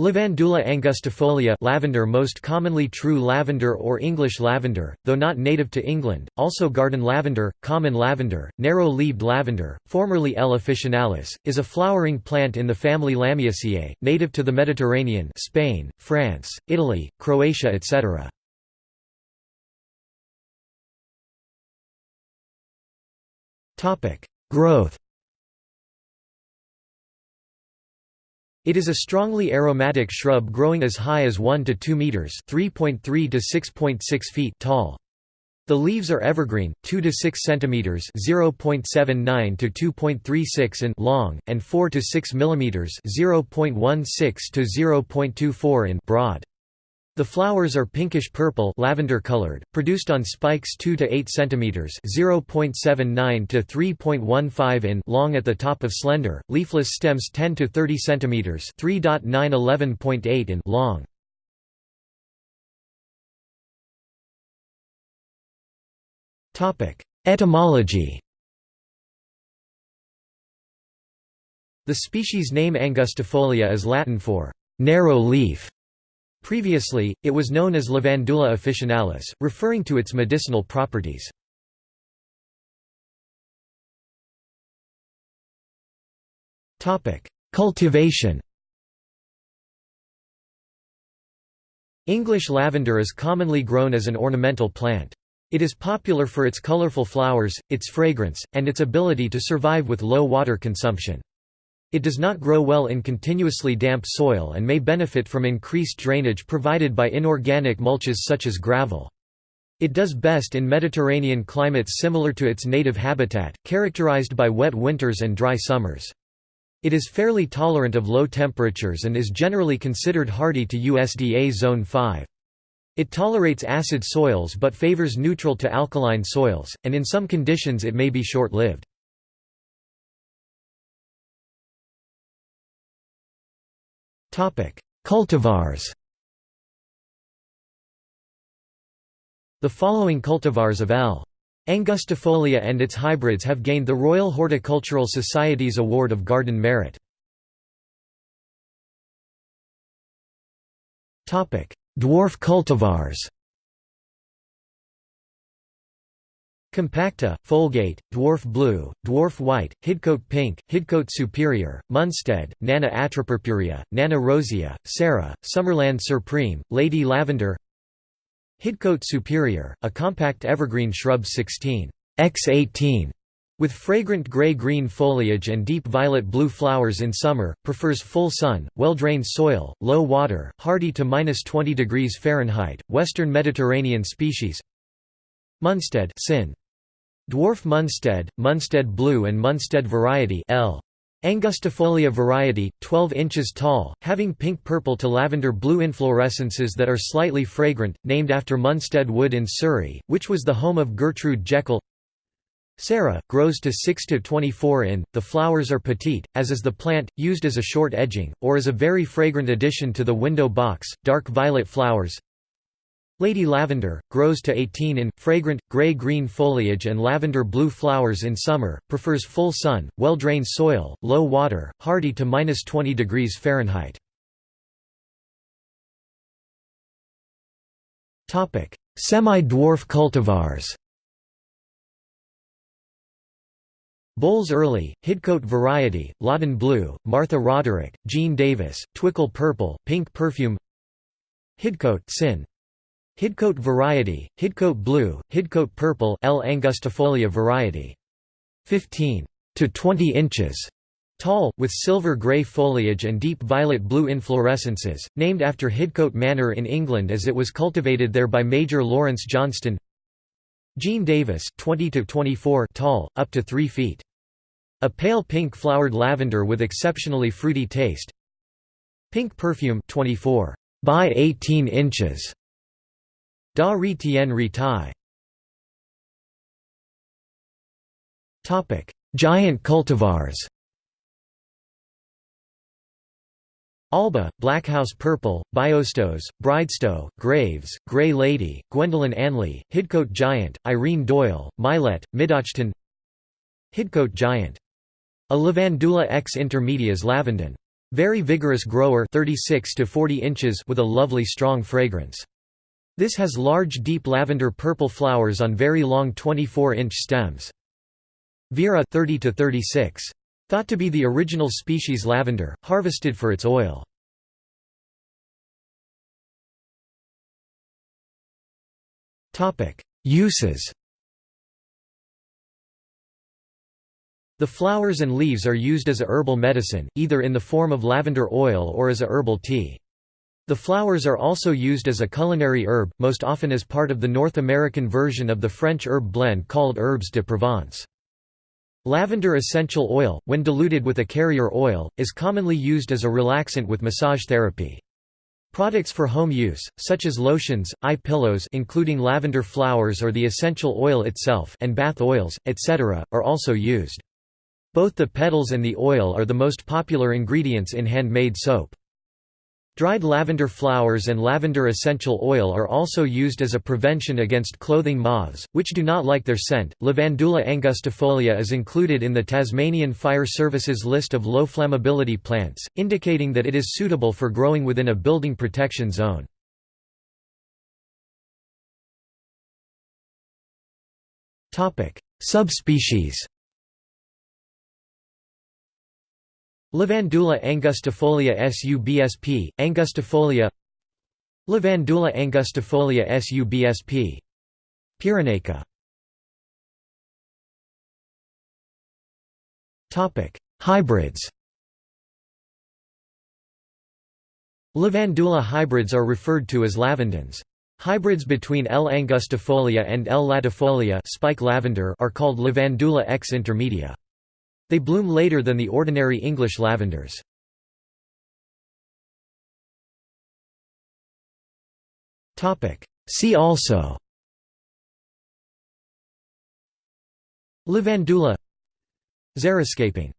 Lavandula angustifolia lavender most commonly true lavender or English lavender, though not native to England, also garden lavender, common lavender, narrow-leaved lavender, formerly L. officinalis, is a flowering plant in the family Lamiaceae, native to the Mediterranean Spain, France, Italy, Croatia etc. Growth It is a strongly aromatic shrub growing as high as 1 to 2 meters (3.3 to 6.6 feet) tall. The leaves are evergreen, 2 to 6 centimeters (0.79 to 2.36 in) long and 4 to 6 millimeters (0.16 to 0.24 in) broad. The flowers are pinkish purple lavender colored, produced on spikes 2 to 8 cm (0.79 to 3.15 in) long at the top of slender, leafless stems 10 to 30 cm (3.911.8 in) long. Topic: Etymology. The species name Angustifolia is Latin for narrow leaf Previously, it was known as Lavandula officinalis, referring to its medicinal properties. Cultivation English lavender is commonly grown as an ornamental plant. It is popular for its colorful flowers, its fragrance, and its ability to survive with low water consumption. It does not grow well in continuously damp soil and may benefit from increased drainage provided by inorganic mulches such as gravel. It does best in Mediterranean climates similar to its native habitat, characterized by wet winters and dry summers. It is fairly tolerant of low temperatures and is generally considered hardy to USDA Zone 5. It tolerates acid soils but favors neutral to alkaline soils, and in some conditions it may be short-lived. Cultivars The following cultivars of L. Angustifolia and its hybrids have gained the Royal Horticultural Society's Award of Garden Merit. Dwarf cultivars Compacta, Folgate, Dwarf Blue, Dwarf White, Hidcote Pink, Hidcote Superior, Munstead, Nana Atropurpurea, Nana Rosea, Sarah, Summerland Supreme, Lady Lavender Hidcote Superior, a compact evergreen shrub 16 x 18 with fragrant gray-green foliage and deep violet-blue flowers in summer, prefers full sun, well-drained soil, low water, hardy to -20 degrees Fahrenheit, western Mediterranean species Munstead sin. Dwarf Munstead, Munstead Blue and Munstead variety L. Angustifolia variety, 12 inches tall, having pink-purple to lavender-blue inflorescences that are slightly fragrant, named after Munstead Wood in Surrey, which was the home of Gertrude Jekyll. Sarah, grows to 6 to 24 in, the flowers are petite, as is the plant, used as a short edging, or as a very fragrant addition to the window box, dark violet flowers. Lady Lavender, grows to 18 in, fragrant, gray-green foliage and lavender-blue flowers in summer, prefers full sun, well-drained soil, low water, hardy to -20 degrees Fahrenheit. Semi-dwarf cultivars Bowles Early, Hidcote Variety, Loddon Blue, Martha Roderick, Jean Davis, Twickle Purple, Pink Perfume Hidcote Sin Hidcote variety, Hidcote blue, Hidcote purple L. angustifolia variety. 15 to 20 inches tall, with silver-grey foliage and deep violet-blue inflorescences, named after Hidcote Manor in England as it was cultivated there by Major Lawrence Johnston Jean Davis 20 to 24 tall, up to 3 feet. A pale pink flowered lavender with exceptionally fruity taste Pink perfume 24 by 18 inches Da Ri Tien Ri Tai Giant cultivars Alba, Backhouse Purple, Biostos, Bridestowe, Graves, Grey Lady, Gwendolyn Anley, Hidcote Giant, Irene Doyle, Milet, Middachten Hidcote Giant. A Lavandula x intermedias lavandin. Very vigorous grower 36 to 40 inches with a lovely strong fragrance. This has large deep lavender purple flowers on very long 24-inch stems. Vera 30 to 36. Thought to be the original species lavender, harvested for its oil. Uses The flowers and leaves are used as a herbal medicine, either in the form of lavender oil or as a herbal tea. The flowers are also used as a culinary herb, most often as part of the North American version of the French herb blend called Herbes de Provence. Lavender essential oil, when diluted with a carrier oil, is commonly used as a relaxant with massage therapy. Products for home use, such as lotions, eye pillows including lavender flowers or the essential oil itself and bath oils, etc., are also used. Both the petals and the oil are the most popular ingredients in handmade soap. Dried lavender flowers and lavender essential oil are also used as a prevention against clothing moths, which do not like their scent. Lavandula angustifolia is included in the Tasmanian Fire Service's list of low flammability plants, indicating that it is suitable for growing within a building protection zone. Subspecies Lavandula angustifolia subsp. Angustifolia Lavandula angustifolia subsp. Pyrenaica Topic: Hybrids. Lavandula hybrids are referred to as lavandins. Hybrids between L. angustifolia and L. latifolia spike lavender are called Lavandula X intermedia. They bloom later than the ordinary English lavenders. See also Lavandula Xeriscaping